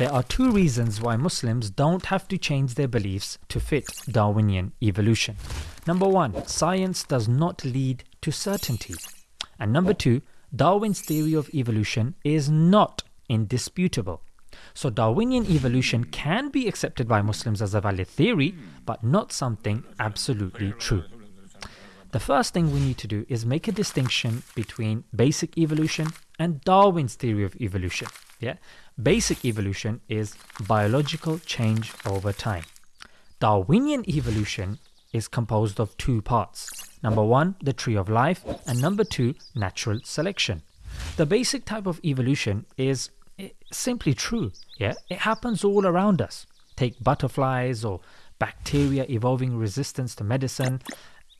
There are two reasons why Muslims don't have to change their beliefs to fit Darwinian evolution. Number one, science does not lead to certainty. And number two, Darwin's theory of evolution is not indisputable. So Darwinian evolution can be accepted by Muslims as a valid theory, but not something absolutely true. The first thing we need to do is make a distinction between basic evolution and Darwin's theory of evolution. Yeah, Basic evolution is biological change over time. Darwinian evolution is composed of two parts. Number one, the tree of life, and number two, natural selection. The basic type of evolution is eh, simply true. Yeah, it happens all around us. Take butterflies or bacteria evolving resistance to medicine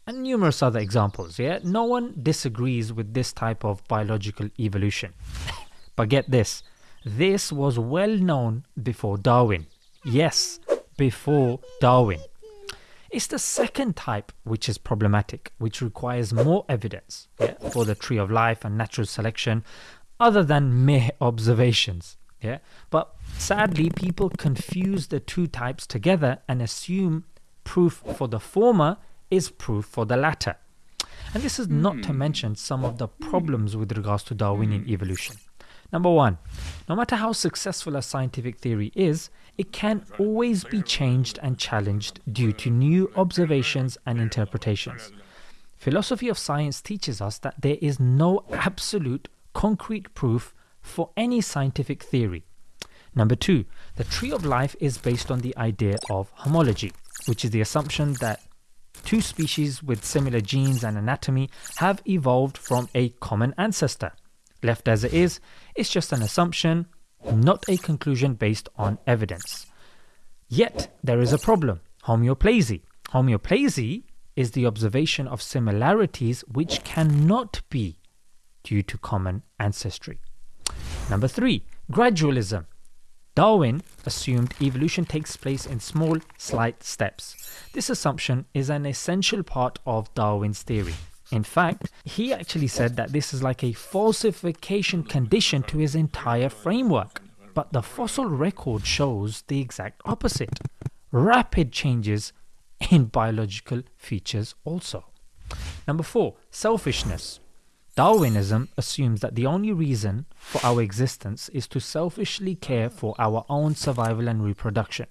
and numerous other examples. Yeah, no one disagrees with this type of biological evolution. but get this, this was well known before Darwin. Yes, before Darwin. It's the second type which is problematic, which requires more evidence yeah, for the tree of life and natural selection other than mere observations. Yeah, but sadly, people confuse the two types together and assume proof for the former is proof for the latter. And this is not to hmm. mention some of the problems with regards to Darwinian evolution. Number one, no matter how successful a scientific theory is, it can always be changed and challenged due to new observations and interpretations. Philosophy of science teaches us that there is no absolute concrete proof for any scientific theory. Number two, the tree of life is based on the idea of homology, which is the assumption that two species with similar genes and anatomy have evolved from a common ancestor. Left as it is, it's just an assumption, not a conclusion based on evidence. Yet, there is a problem homoplasy. Homoplasy is the observation of similarities which cannot be due to common ancestry. Number three, gradualism. Darwin assumed evolution takes place in small, slight steps. This assumption is an essential part of Darwin's theory. In fact, he actually said that this is like a falsification condition to his entire framework. But the fossil record shows the exact opposite rapid changes in biological features also. Number four, selfishness. Darwinism assumes that the only reason for our existence is to selfishly care for our own survival and reproduction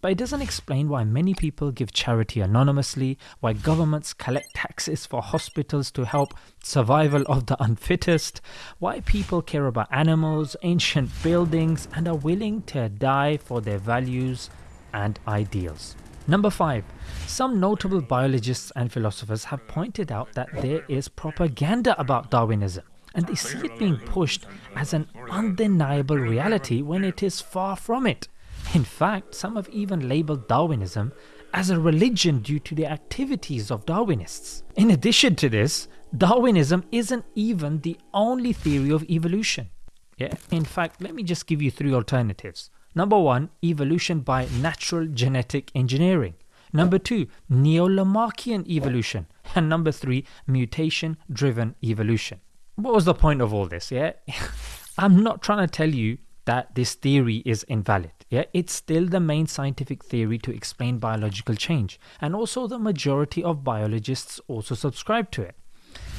but it doesn't explain why many people give charity anonymously, why governments collect taxes for hospitals to help survival of the unfittest, why people care about animals, ancient buildings, and are willing to die for their values and ideals. Number 5. Some notable biologists and philosophers have pointed out that there is propaganda about Darwinism and they see it being pushed as an undeniable reality when it is far from it. In fact, some have even labelled Darwinism as a religion due to the activities of Darwinists. In addition to this, Darwinism isn't even the only theory of evolution. Yeah, in fact, let me just give you three alternatives. Number one, evolution by natural genetic engineering. Number two, Neo-Lamarckian evolution. And number three, mutation driven evolution. What was the point of all this? Yeah, I'm not trying to tell you that this theory is invalid. Yeah, it's still the main scientific theory to explain biological change, and also the majority of biologists also subscribe to it.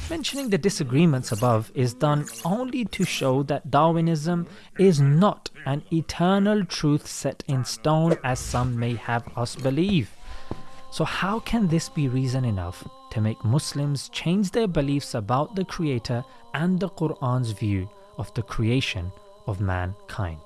Mentioning the disagreements above is done only to show that Darwinism is not an eternal truth set in stone as some may have us believe. So how can this be reason enough to make Muslims change their beliefs about the Creator and the Quran's view of the creation of mankind?